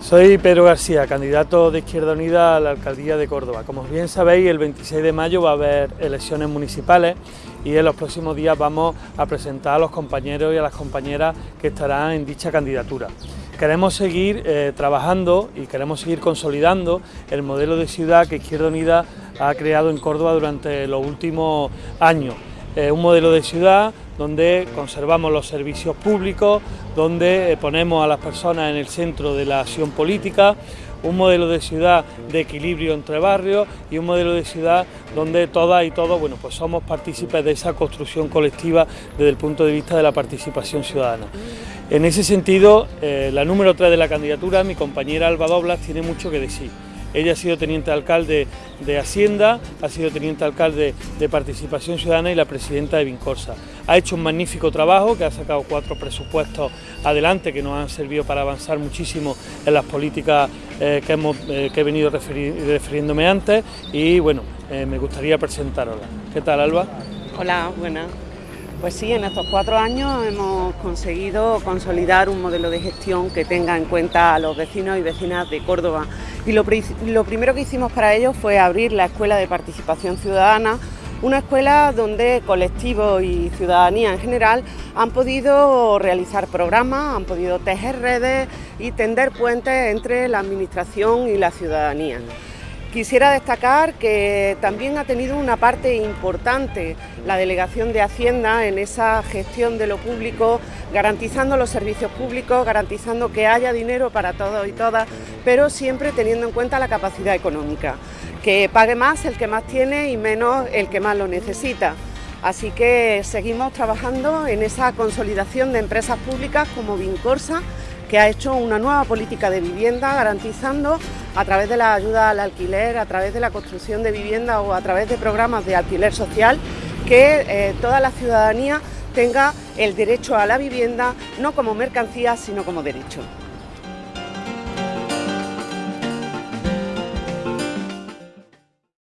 Soy Pedro García, candidato de Izquierda Unida a la Alcaldía de Córdoba. Como bien sabéis, el 26 de mayo va a haber elecciones municipales y en los próximos días vamos a presentar a los compañeros y a las compañeras que estarán en dicha candidatura. Queremos seguir eh, trabajando y queremos seguir consolidando el modelo de ciudad que Izquierda Unida ha creado en Córdoba durante los últimos años. un modelo de ciudad donde conservamos los servicios públicos, donde eh, ponemos a las personas en el centro de la acción política, un modelo de ciudad de equilibrio entre barrios y un modelo de ciudad donde todas y todos bueno, pues somos partícipes de esa construcción colectiva desde el punto de vista de la participación ciudadana. En ese sentido, eh, la número 3 de la candidatura, mi compañera Alba Doblas, tiene mucho que decir. Ella ha sido teniente alcalde de Hacienda, ha sido teniente alcalde de Participación Ciudadana y la presidenta de Vincorsa. Ha hecho un magnífico trabajo, que ha sacado cuatro presupuestos adelante que nos han servido para avanzar muchísimo en las políticas eh, que, hemos, eh, que he venido refiriéndome antes y bueno, eh, me gustaría presentarosla. ¿Qué tal, Alba? Hola, buenas. Pues sí, en estos cuatro años hemos conseguido consolidar un modelo de gestión que tenga en cuenta a los vecinos y vecinas de Córdoba. Y lo, primero que hicimos para ello fue abrir la Escuela de Participación Ciudadana, una escuela donde colectivos y ciudadanía en general han podido realizar programas, han podido tejer redes y tender puentes entre la Administración y la ciudadanía. Quisiera destacar que también ha tenido una parte importante la Delegación de Hacienda en esa gestión de lo público, garantizando los servicios públicos, garantizando que haya dinero para todos y todas, pero siempre teniendo en cuenta la capacidad económica, que pague más el que más tiene y menos el que más lo necesita. Así que seguimos trabajando en esa consolidación de empresas públicas como Vincorsa, que ha hecho una nueva política de vivienda garantizando a través de la ayuda al alquiler, a través de la construcción de vivienda o a través de programas de alquiler social, que eh, toda la ciudadanía tenga el derecho a la vivienda no como mercancía, sino como derecho.